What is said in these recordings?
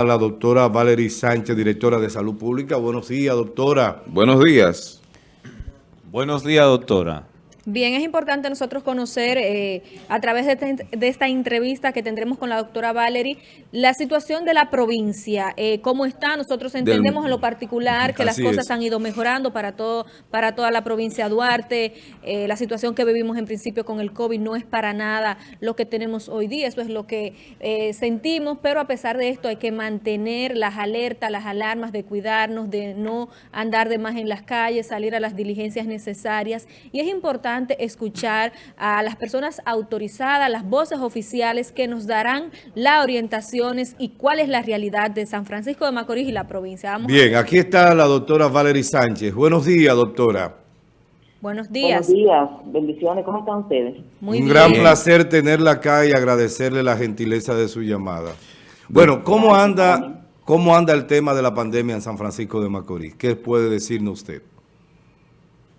a la doctora Valery Sánchez, directora de Salud Pública. Buenos días, doctora. Buenos días. Buenos días, doctora. Bien, es importante nosotros conocer eh, a través de, este, de, esta entrevista que tendremos con la doctora Valery la situación de la provincia, eh, cómo está. Nosotros entendemos Del... en lo particular que las cosas es. han ido mejorando para todo para toda la provincia de Duarte. Eh, la situación que vivimos en principio con el COVID no es para nada lo que tenemos hoy día, eso es lo que eh, sentimos, pero a pesar de esto hay que mantener las alertas, las alarmas de cuidarnos, de no andar de más en las calles, salir a las diligencias necesarias. Y es importante escuchar a las personas autorizadas, las voces oficiales que nos darán las orientaciones y cuál es la realidad de San Francisco de Macorís y la provincia. Vamos Bien, aquí está la doctora Valery Sánchez. Buenos días, doctora. Buenos días. Buenos días, bendiciones. ¿Cómo están ustedes? Muy Un bien. gran placer tenerla acá y agradecerle la gentileza de su llamada. Bueno, ¿cómo anda, ¿cómo anda el tema de la pandemia en San Francisco de Macorís? ¿Qué puede decirnos usted?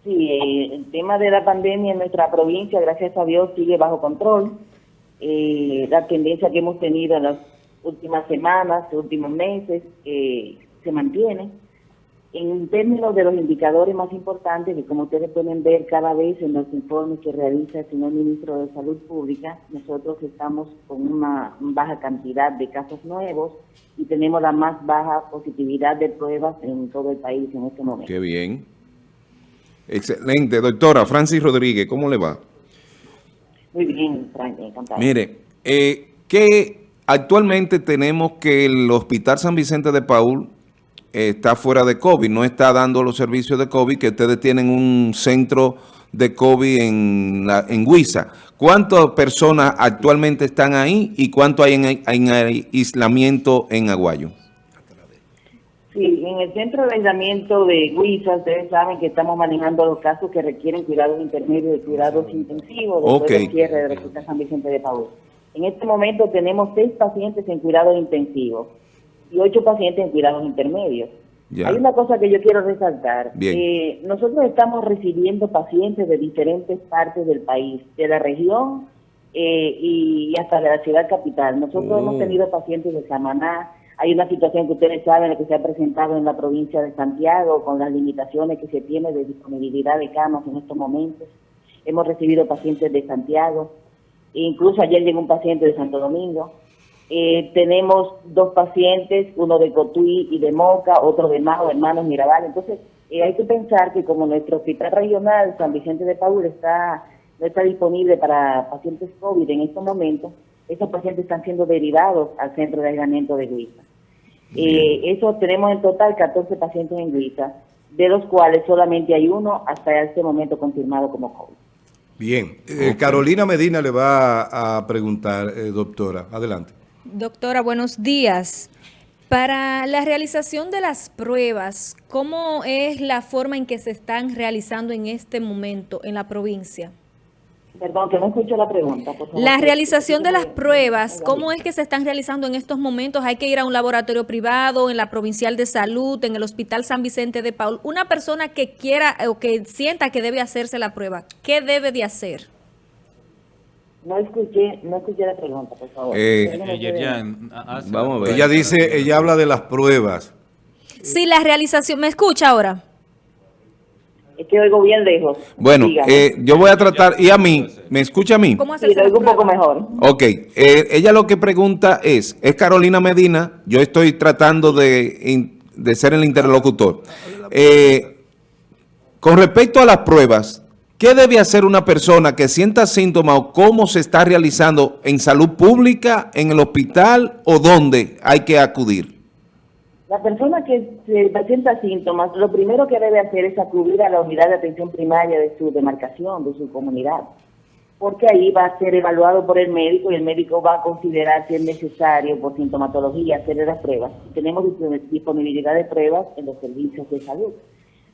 Sí, el tema de la pandemia en nuestra provincia, gracias a Dios, sigue bajo control. Eh, la tendencia que hemos tenido en las últimas semanas, últimos meses, eh, se mantiene. En términos de los indicadores más importantes, que como ustedes pueden ver cada vez en los informes que realiza el señor ministro de Salud Pública, nosotros estamos con una baja cantidad de casos nuevos y tenemos la más baja positividad de pruebas en todo el país en este momento. Qué bien. Excelente. Doctora Francis Rodríguez, ¿cómo le va? Muy bien, Francis, encantado. Mire, eh, que actualmente tenemos que el Hospital San Vicente de Paul eh, está fuera de COVID, no está dando los servicios de COVID, que ustedes tienen un centro de COVID en, la, en Huiza. ¿Cuántas personas actualmente están ahí y cuánto hay en, en aislamiento en Aguayo? Sí, en el centro de aislamiento de Huiza, ustedes saben que estamos manejando los casos que requieren cuidados intermedios y cuidados intensivos después okay. del cierre del Hospital San Vicente de Paúl. En este momento tenemos seis pacientes en cuidados intensivos y ocho pacientes en cuidados intermedios. Ya. Hay una cosa que yo quiero resaltar. Eh, nosotros estamos recibiendo pacientes de diferentes partes del país, de la región eh, y hasta de la ciudad capital. Nosotros oh. hemos tenido pacientes de Samaná, hay una situación que ustedes saben que se ha presentado en la provincia de Santiago con las limitaciones que se tiene de disponibilidad de camas en estos momentos. Hemos recibido pacientes de Santiago, incluso ayer llegó un paciente de Santo Domingo. Eh, tenemos dos pacientes, uno de Cotuí y de Moca, otro de Majo, hermanos Mirabal. Entonces, eh, hay que pensar que como nuestro hospital regional, San Vicente de Paúl, está, no está disponible para pacientes COVID en estos momentos, esos pacientes están siendo derivados al centro de aislamiento de Luisa. Eh, eso tenemos en total 14 pacientes en Luisa, de los cuales solamente hay uno hasta este momento confirmado como COVID. Bien. Eh, okay. Carolina Medina le va a preguntar, eh, doctora. Adelante. Doctora, buenos días. Para la realización de las pruebas, ¿cómo es la forma en que se están realizando en este momento en la provincia? Perdón, que no escucho la pregunta. Por favor. La realización de las pruebas, ¿cómo es que se están realizando en estos momentos? ¿Hay que ir a un laboratorio privado, en la Provincial de Salud, en el Hospital San Vicente de Paul? Una persona que quiera o que sienta que debe hacerse la prueba, ¿qué debe de hacer? No escuché, no escuché la pregunta, por favor. Eh, ella, ya, vamos a ver. Ella dice, ella habla de las pruebas. Sí, la realización, ¿me escucha ahora? Es que oigo bien lejos. Bueno, eh, yo voy a tratar, y a mí, ¿me escucha a mí? ¿Cómo sí, lo oigo un poco mejor. Ok, eh, ella lo que pregunta es, es Carolina Medina, yo estoy tratando de, de ser el interlocutor. Eh, con respecto a las pruebas, ¿qué debe hacer una persona que sienta síntomas o cómo se está realizando en salud pública, en el hospital o dónde hay que acudir? La persona que se presenta síntomas, lo primero que debe hacer es acudir a la unidad de atención primaria de su demarcación, de su comunidad, porque ahí va a ser evaluado por el médico y el médico va a considerar si es necesario por sintomatología hacer las pruebas. Tenemos disponibilidad de pruebas en los servicios de salud.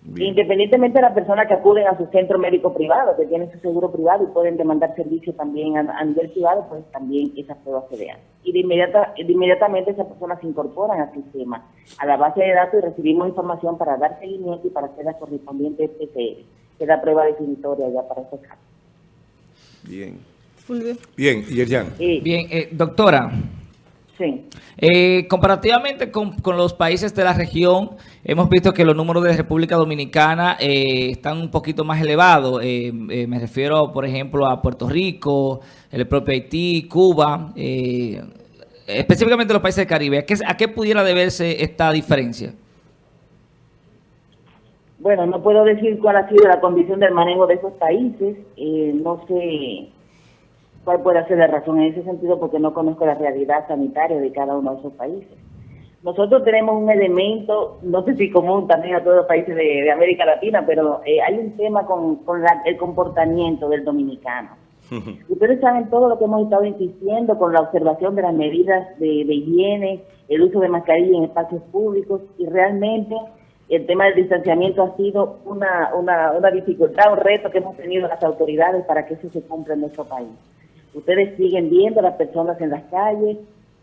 Bien. Independientemente de la persona que acuden a su centro médico privado, que tienen su seguro privado y pueden demandar servicio también a, a nivel privado, pues también esas pruebas se vean. Y de, inmediata, de inmediatamente esas personas se incorporan al sistema, a la base de datos y recibimos información para dar seguimiento y para hacer la correspondiente PCR, que es la prueba definitoria ya para estos casos. Bien. Bien, Yerjan. Sí. Bien, eh, doctora. Sí. Eh, comparativamente con, los países de la región, hemos visto que los números de República Dominicana eh, están un poquito más elevados. Eh, me refiero, por ejemplo, a Puerto Rico, el propio Haití, Cuba, específicamente los países del Caribe. ¿A qué, ¿A qué pudiera deberse esta diferencia? Bueno, no puedo decir cuál ha sido la condición del manejo de esos países. no sé cuál puede ser la razón en ese sentido porque no conozco la realidad sanitaria de cada uno de esos países. Nosotros tenemos un elemento, no sé si común también a todos los países de, América Latina, pero eh, hay un tema con, el comportamiento del dominicano. Ustedes saben todo lo que hemos estado insistiendo con la observación de las medidas de, higiene, el uso de mascarilla en espacios públicos y realmente el tema del distanciamiento ha sido una, una, una dificultad, un reto que hemos tenido las autoridades para que eso se cumpla en nuestro país. Ustedes siguen viendo a las personas en las calles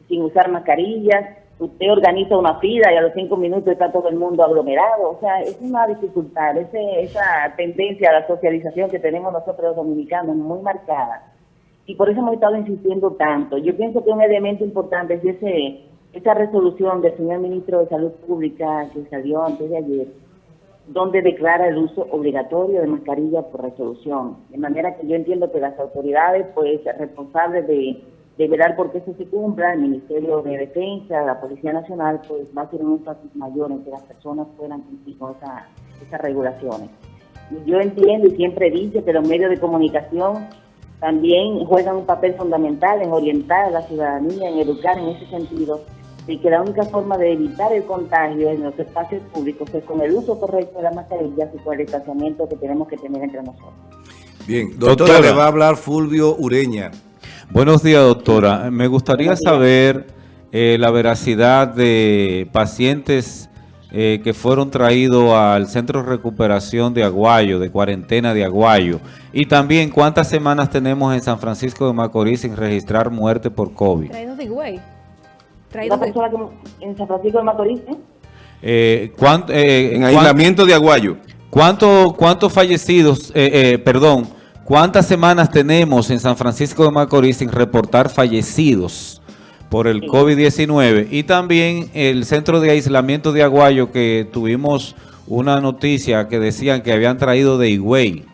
sin usar mascarillas. Usted organiza una fila y a los cinco minutos está todo el mundo aglomerado. O sea, es una dificultad, esa tendencia a la socialización que tenemos nosotros los dominicanos muy marcada. Y por eso hemos estado insistiendo tanto. Yo pienso que un elemento importante es ese, esa resolución del señor ministro de Salud Pública que salió antes de ayer, donde declara el uso obligatorio de mascarilla por resolución. De manera que yo entiendo que las autoridades, pues, responsables de, de velar por que eso se cumpla, el Ministerio de Defensa, la Policía Nacional, pues va a ser un énfasis mayor en que las personas puedan cumplir con esas regulaciones. yo entiendo y siempre dice que los medios de comunicación también juegan un papel fundamental en orientar a la ciudadanía, en educar en ese sentido, y que la única forma de evitar el contagio en los espacios públicos es con el uso correcto de las mascarillas y con el distanciamiento que tenemos que tener entre nosotros. Bien, doctora, le va a hablar Fulvio Ureña. Buenos días, doctora. Me gustaría saber eh, la veracidad de pacientes eh, que fueron traídos al Centro de Recuperación de Aguayo, de cuarentena de Aguayo, y también cuántas semanas tenemos en San Francisco de Macorís sin registrar muerte por COVID. Traídos de ¿Una persona en San Francisco de Macorís? ¿eh? Eh, eh, en aislamiento de Aguayo. ¿Cuántos fallecidos, perdón, cuántas semanas tenemos en San Francisco de Macorís sin reportar fallecidos por el COVID-19? Y también el centro de aislamiento de Aguayo que tuvimos una noticia que decían que habían traído de Higüey.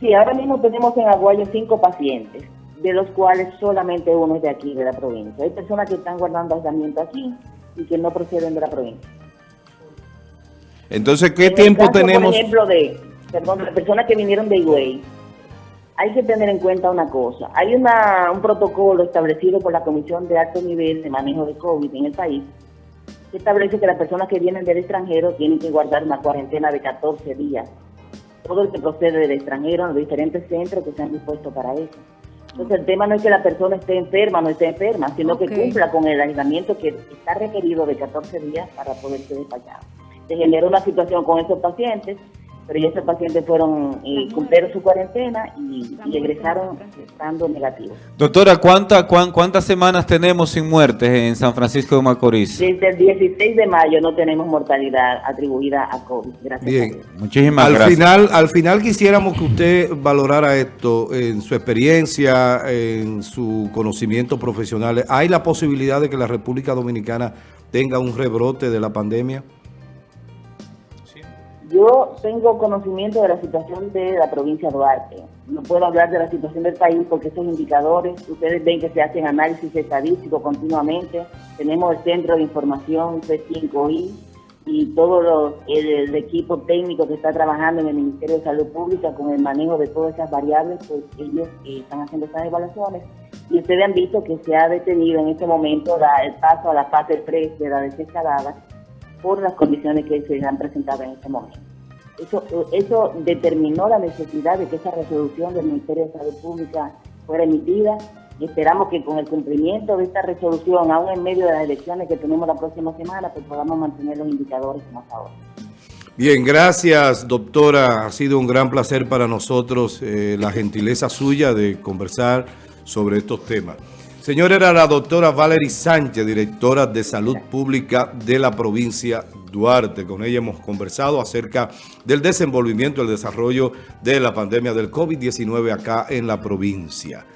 Sí, ahora mismo tenemos en Aguayo cinco pacientes de los cuales solamente uno es de aquí, de la provincia. Hay personas que están guardando aislamiento aquí y que no proceden de la provincia. Entonces, ¿qué tiempo tenemos? Por ejemplo, de, perdón, personas que vinieron de Higüey, hay que tener en cuenta una cosa. Hay una, un protocolo establecido por la Comisión de Alto Nivel de Manejo de COVID en el país que establece que las personas que vienen del extranjero tienen que guardar una cuarentena de 14 días. Todo el que procede del extranjero en los diferentes centros que se han dispuesto para eso. Entonces el tema no es que la persona esté enferma o no esté enferma, sino que cumpla con el aislamiento que está requerido de 14 días para poder ser despachado. Se generó una situación con esos pacientes pero ya esos pacientes fueron, eh, cumplieron su cuarentena y, egresaron estando negativos. Doctora, ¿cuánta, ¿cuántas semanas tenemos sin muertes en San Francisco de Macorís? Desde el 16 de mayo no tenemos mortalidad atribuida a COVID. Gracias Bien, muchísimas al gracias. Final, al final quisiéramos que usted valorara esto en su experiencia, en su conocimiento profesional. ¿Hay la posibilidad de que la República Dominicana tenga un rebrote de la pandemia? Yo tengo conocimiento de la situación de la provincia de Duarte. No puedo hablar de la situación del país porque esos indicadores, ustedes ven que se hacen análisis estadísticos continuamente. Tenemos el centro de información C5I y todo el, equipo técnico que está trabajando en el Ministerio de Salud Pública con el manejo de todas esas variables, pues ellos eh, están haciendo esas evaluaciones. Y ustedes han visto que se ha detenido en este momento el paso a la fase 3 de la desescalada por las condiciones que se han presentado en este momento. Eso, eso determinó la necesidad de que esa resolución del Ministerio de Salud Pública fuera emitida y esperamos que con el cumplimiento de esta resolución, aún en medio de las elecciones que tenemos la próxima semana, pues podamos mantener los indicadores como hasta ahora. Bien, gracias doctora. Ha sido un gran placer para nosotros eh, la gentileza suya de conversar sobre estos temas. Señora, era la doctora Valerie Sánchez, directora de Salud Pública de la provincia Duarte. Con ella hemos conversado acerca del desenvolvimiento, el desarrollo de la pandemia del COVID-19 acá en la provincia.